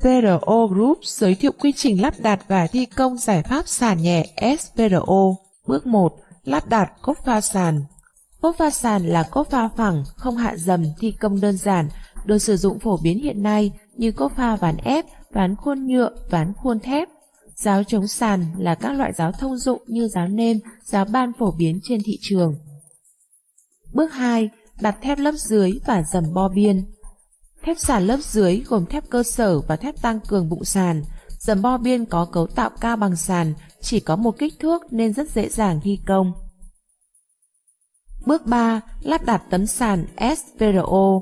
SPRO Group giới thiệu quy trình lắp đặt và thi công giải pháp sàn nhẹ SPRO. Bước 1. Lắp đặt cốt pha sàn. Cốt pha sàn là cốt pha phẳng, không hạ dầm, thi công đơn giản, được sử dụng phổ biến hiện nay như cốt pha ván ép, ván khuôn nhựa, ván khuôn thép. Giáo chống sàn là các loại giáo thông dụng như giáo nêm, giáo ban phổ biến trên thị trường. Bước 2. Đặt thép lớp dưới và dầm bo biên. Thép sàn lớp dưới gồm thép cơ sở và thép tăng cường bụng sàn. Dầm bo biên có cấu tạo cao bằng sàn, chỉ có một kích thước nên rất dễ dàng thi công. Bước 3. Lắp đặt tấm sàn SPRO.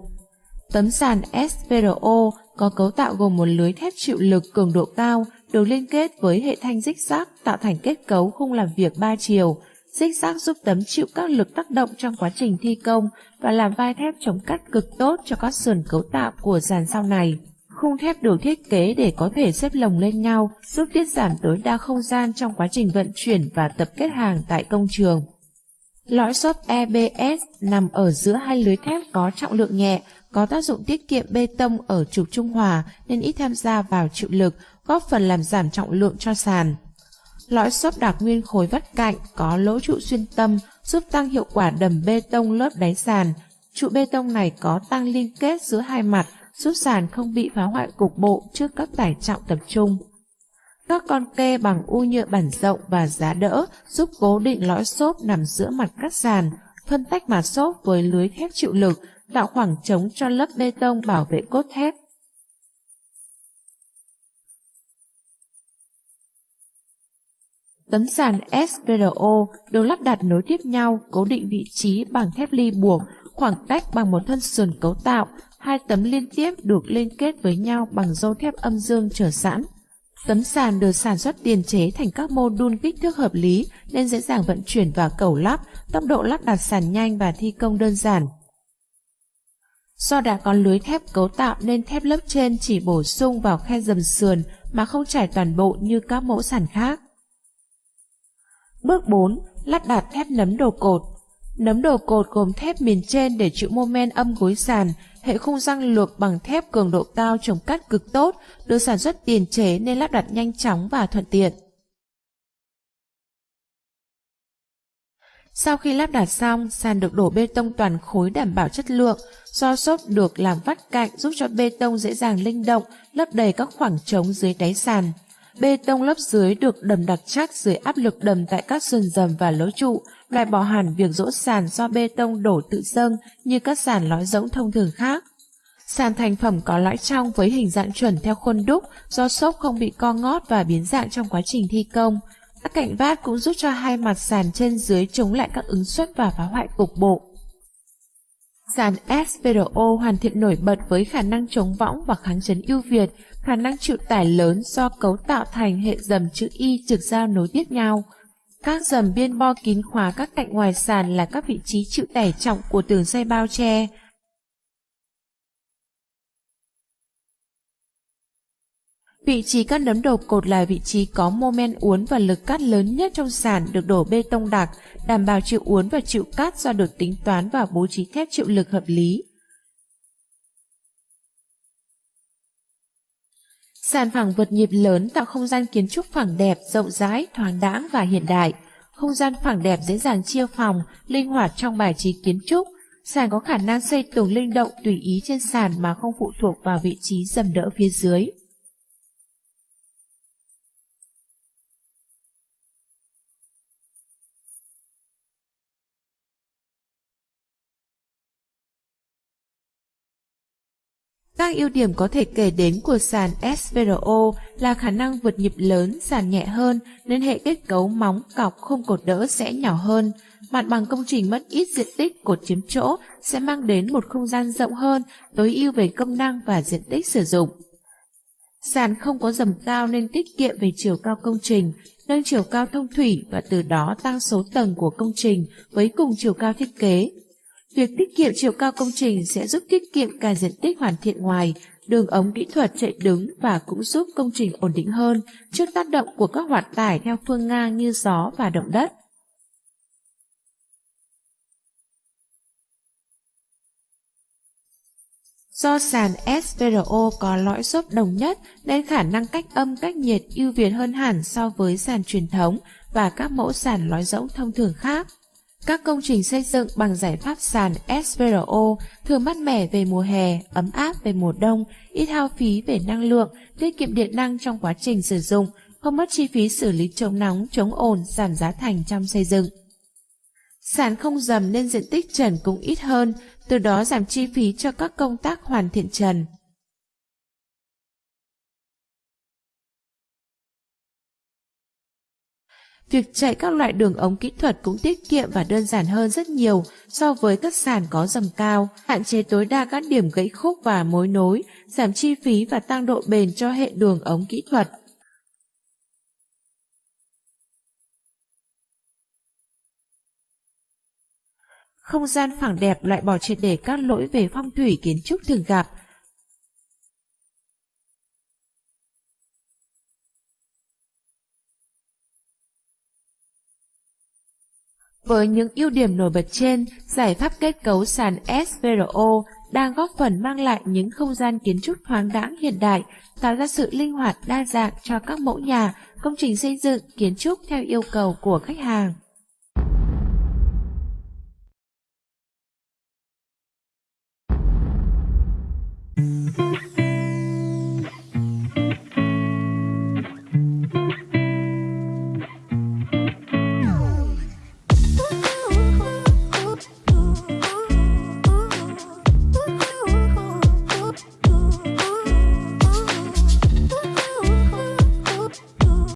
Tấm sàn SPRO có cấu tạo gồm một lưới thép chịu lực cường độ cao được liên kết với hệ thanh dích rác tạo thành kết cấu khung làm việc 3 chiều. Xích xác giúp tấm chịu các lực tác động trong quá trình thi công và làm vai thép chống cắt cực tốt cho các sườn cấu tạo của dàn sau này. Khung thép được thiết kế để có thể xếp lồng lên nhau, giúp tiết giảm tối đa không gian trong quá trình vận chuyển và tập kết hàng tại công trường. Lõi xốp EBS nằm ở giữa hai lưới thép có trọng lượng nhẹ, có tác dụng tiết kiệm bê tông ở trục trung hòa nên ít tham gia vào chịu lực, góp phần làm giảm trọng lượng cho sàn. Lõi xốp đặc nguyên khối vắt cạnh có lỗ trụ xuyên tâm giúp tăng hiệu quả đầm bê tông lớp đáy sàn. Trụ bê tông này có tăng liên kết giữa hai mặt giúp sàn không bị phá hoại cục bộ trước các tải trọng tập trung. Các con kê bằng u nhựa bản rộng và giá đỡ giúp cố định lõi xốp nằm giữa mặt cắt sàn, phân tách mặt xốp với lưới thép chịu lực, tạo khoảng trống cho lớp bê tông bảo vệ cốt thép. Tấm sàn SPRO được lắp đặt nối tiếp nhau, cố định vị trí bằng thép ly buộc, khoảng cách bằng một thân sườn cấu tạo, hai tấm liên tiếp được liên kết với nhau bằng dâu thép âm dương trở sẵn. Tấm sàn được sản xuất tiền chế thành các mô đun kích thước hợp lý nên dễ dàng vận chuyển và cẩu lắp, tốc độ lắp đặt sàn nhanh và thi công đơn giản. Do đã có lưới thép cấu tạo nên thép lớp trên chỉ bổ sung vào khe dầm sườn mà không trải toàn bộ như các mẫu sàn khác. Bước 4. Lắp đặt thép nấm đồ cột Nấm đồ cột gồm thép miền trên để chịu mô men âm gối sàn, hệ khung răng lược bằng thép cường độ cao chống cắt cực tốt, được sản xuất tiền chế nên lắp đặt nhanh chóng và thuận tiện. Sau khi lắp đặt xong, sàn được đổ bê tông toàn khối đảm bảo chất lượng, do xốp được làm vắt cạnh giúp cho bê tông dễ dàng linh động, lấp đầy các khoảng trống dưới đáy sàn. Bê tông lớp dưới được đầm đặc chắc dưới áp lực đầm tại các sườn dầm và lối trụ, loại bỏ hẳn việc rỗ sàn do bê tông đổ tự dâng như các sàn lõi rỗng thông thường khác. Sàn thành phẩm có lõi trong với hình dạng chuẩn theo khuôn đúc do xốp không bị co ngót và biến dạng trong quá trình thi công. Các cạnh vát cũng giúp cho hai mặt sàn trên dưới chống lại các ứng suất và phá hoại cục bộ. Sàn SPRO hoàn thiện nổi bật với khả năng chống võng và kháng chấn ưu việt, khả năng chịu tải lớn do cấu tạo thành hệ dầm chữ Y trực giao nối tiếp nhau. Các dầm biên bo kín khóa các cạnh ngoài sàn là các vị trí chịu tải trọng của tường xây bao che. Vị trí các nấm đầu cột là vị trí có mô men uốn và lực cắt lớn nhất trong sàn được đổ bê tông đặc, đảm bảo chịu uốn và chịu cắt do được tính toán và bố trí thép chịu lực hợp lý. Sàn phẳng vượt nhịp lớn tạo không gian kiến trúc phẳng đẹp, rộng rãi, thoáng đãng và hiện đại. Không gian phẳng đẹp dễ dàng chia phòng, linh hoạt trong bài trí kiến trúc. Sàn có khả năng xây tường linh động tùy ý trên sàn mà không phụ thuộc vào vị trí dầm đỡ phía dưới. Các ưu điểm có thể kể đến của sàn SVRO là khả năng vượt nhịp lớn, sàn nhẹ hơn nên hệ kết cấu móng, cọc, không cột đỡ sẽ nhỏ hơn. Mặt bằng công trình mất ít diện tích cột chiếm chỗ sẽ mang đến một không gian rộng hơn, tối ưu về công năng và diện tích sử dụng. Sàn không có dầm cao nên tiết kiệm về chiều cao công trình, nâng chiều cao thông thủy và từ đó tăng số tầng của công trình với cùng chiều cao thiết kế. Việc tiết kiệm chiều cao công trình sẽ giúp tiết kiệm cả diện tích hoàn thiện ngoài, đường ống kỹ thuật chạy đứng và cũng giúp công trình ổn định hơn trước tác động của các hoạt tải theo phương ngang như gió và động đất. Do sàn SVRO có lõi xốp đồng nhất nên khả năng cách âm cách nhiệt ưu việt hơn hẳn so với sàn truyền thống và các mẫu sàn lõi rỗng thông thường khác. Các công trình xây dựng bằng giải pháp sàn SVRO thường mát mẻ về mùa hè, ấm áp về mùa đông, ít hao phí về năng lượng, tiết kiệm điện năng trong quá trình sử dụng, không mất chi phí xử lý chống nóng, chống ồn, giảm giá thành trong xây dựng. Sàn không dầm nên diện tích trần cũng ít hơn, từ đó giảm chi phí cho các công tác hoàn thiện trần. Việc chạy các loại đường ống kỹ thuật cũng tiết kiệm và đơn giản hơn rất nhiều so với các sàn có dầm cao, hạn chế tối đa các điểm gãy khúc và mối nối, giảm chi phí và tăng độ bền cho hệ đường ống kỹ thuật. Không gian phẳng đẹp loại bỏ triệt để các lỗi về phong thủy kiến trúc thường gặp, Với những ưu điểm nổi bật trên, giải pháp kết cấu sàn SVRO đang góp phần mang lại những không gian kiến trúc thoáng đãng hiện đại, tạo ra sự linh hoạt đa dạng cho các mẫu nhà, công trình xây dựng, kiến trúc theo yêu cầu của khách hàng. Mm-hmm.